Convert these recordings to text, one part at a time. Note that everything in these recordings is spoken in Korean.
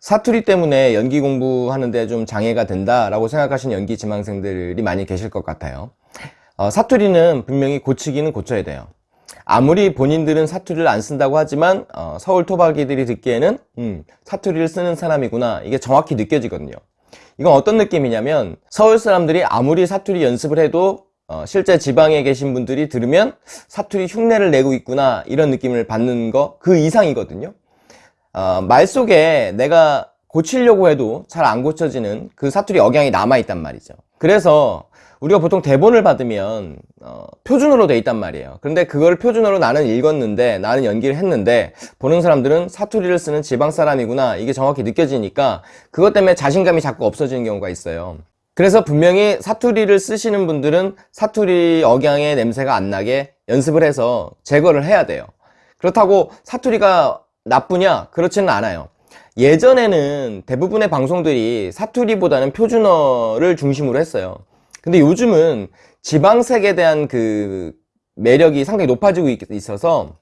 사투리 때문에 연기 공부하는데 좀 장애가 된다라고 생각하시는 연기 지망생들이 많이 계실 것 같아요. 어, 사투리는 분명히 고치기는 고쳐야 돼요. 아무리 본인들은 사투리를 안 쓴다고 하지만 어, 서울 토박이들이 듣기에는 음, 사투리를 쓰는 사람이구나 이게 정확히 느껴지거든요. 이건 어떤 느낌이냐면 서울 사람들이 아무리 사투리 연습을 해도 어, 실제 지방에 계신 분들이 들으면 사투리 흉내를 내고 있구나 이런 느낌을 받는 거 그 이상이거든요. 어, 말 속에 내가 고치려고 해도 잘 안 고쳐지는 그 사투리 억양이 남아있단 말이죠. 그래서 우리가 보통 대본을 받으면 어, 표준어로 돼 있단 말이에요. 그런데 그걸 표준어로 나는 읽었는데 나는 연기를 했는데 보는 사람들은 사투리를 쓰는 지방 사람이구나 이게 정확히 느껴지니까 그것 때문에 자신감이 자꾸 없어지는 경우가 있어요. 그래서 분명히 사투리를 쓰시는 분들은 사투리 억양의 냄새가 안 나게 연습을 해서 제거를 해야 돼요. 그렇다고 사투리가 나쁘냐? 그렇지는 않아요. 예전에는 대부분의 방송들이 사투리보다는 표준어를 중심으로 했어요. 근데 요즘은 지방색에 대한 그 매력이 상당히 높아지고 있어서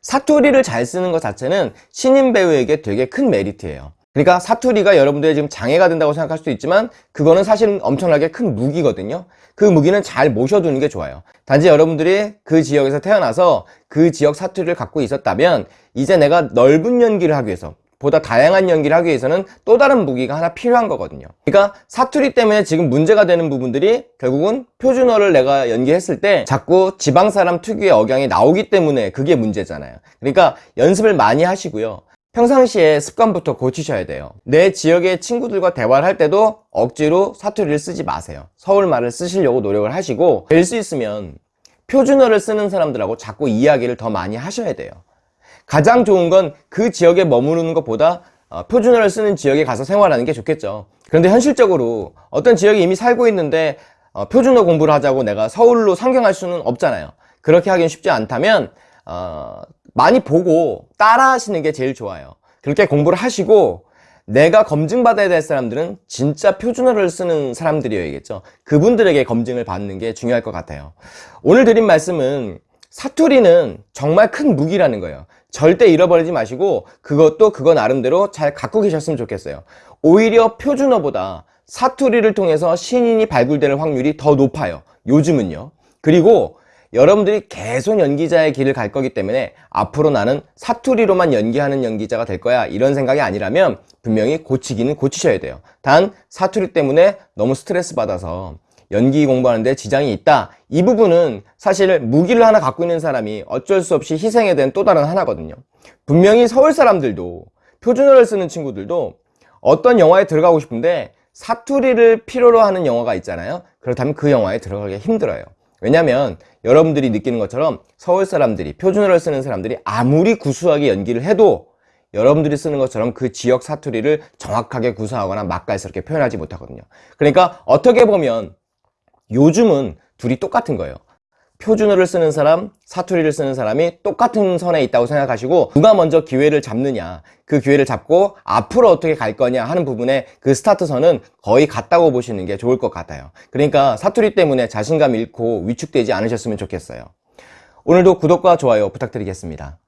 사투리를 잘 쓰는 것 자체는 신인 배우에게 되게 큰 메리트예요. 그러니까 사투리가 여러분들의 지금 장애가 된다고 생각할 수도 있지만 그거는 사실은 엄청나게 큰 무기거든요. 그 무기는 잘 모셔두는 게 좋아요. 단지 여러분들이 그 지역에서 태어나서 그 지역 사투리를 갖고 있었다면 이제 내가 넓은 연기를 하기 위해서 보다 다양한 연기를 하기 위해서는 또 다른 무기가 하나 필요한 거거든요 그러니까 사투리 때문에 지금 문제가 되는 부분들이 결국은 표준어를 내가 연기했을 때 자꾸 지방 사람 특유의 억양이 나오기 때문에 그게 문제잖아요 그러니까 연습을 많이 하시고요 평상시에 습관부터 고치셔야 돼요. 내 지역의 친구들과 대화를 할 때도 억지로 사투리를 쓰지 마세요. 서울말을 쓰시려고 노력을 하시고 될 수 있으면 표준어를 쓰는 사람들하고 자꾸 이야기를 더 많이 하셔야 돼요. 가장 좋은 건 그 지역에 머무르는 것보다 어, 표준어를 쓰는 지역에 가서 생활하는 게 좋겠죠. 그런데 현실적으로 어떤 지역에 이미 살고 있는데 어, 표준어 공부를 하자고 내가 서울로 상경할 수는 없잖아요. 그렇게 하긴 쉽지 않다면 어, 많이 보고 따라 하시는 게 제일 좋아요. 그렇게 공부를 하시고 내가 검증받아야 될 사람들은 진짜 표준어를 쓰는 사람들이어야겠죠. 그분들에게 검증을 받는 게 중요할 것 같아요. 오늘 드린 말씀은 사투리는 정말 큰 무기라는 거예요. 절대 잃어버리지 마시고 그것도 그거 나름대로 잘 갖고 계셨으면 좋겠어요. 오히려 표준어보다 사투리를 통해서 신인이 발굴되는 확률이 더 높아요. 요즘은요. 그리고 여러분들이 계속 연기자의 길을 갈 거기 때문에 앞으로 나는 사투리로만 연기하는 연기자가 될 거야. 이런 생각이 아니라면 분명히 고치기는 고치셔야 돼요. 단 사투리 때문에 너무 스트레스 받아서 연기 공부하는데 지장이 있다. 이 부분은 사실 무기를 하나 갖고 있는 사람이 어쩔 수 없이 희생해야 되는 또 다른 하나거든요. 분명히 서울 사람들도 표준어를 쓰는 친구들도 어떤 영화에 들어가고 싶은데 사투리를 필요로 하는 영화가 있잖아요. 그렇다면 그 영화에 들어가기 힘들어요 왜냐면 여러분들이 느끼는 것처럼 서울 사람들이 표준어를 쓰는 사람들이 아무리 구수하게 연기를 해도 여러분들이 쓰는 것처럼 그 지역 사투리를 정확하게 구사하거나 맛깔스럽게 표현하지 못하거든요. 그러니까 어떻게 보면 요즘은 둘이 똑같은 거예요 표준어를 쓰는 사람, 사투리를 쓰는 사람이 똑같은 선에 있다고 생각하시고 누가 먼저 기회를 잡느냐 그 기회를 잡고 앞으로 어떻게 갈 거냐 하는 부분에 그 스타트선은 거의 같다고 보시는 게 좋을 것 같아요. 그러니까 사투리 때문에 자신감 잃고 위축되지 않으셨으면 좋겠어요. 오늘도 구독과 좋아요 부탁드리겠습니다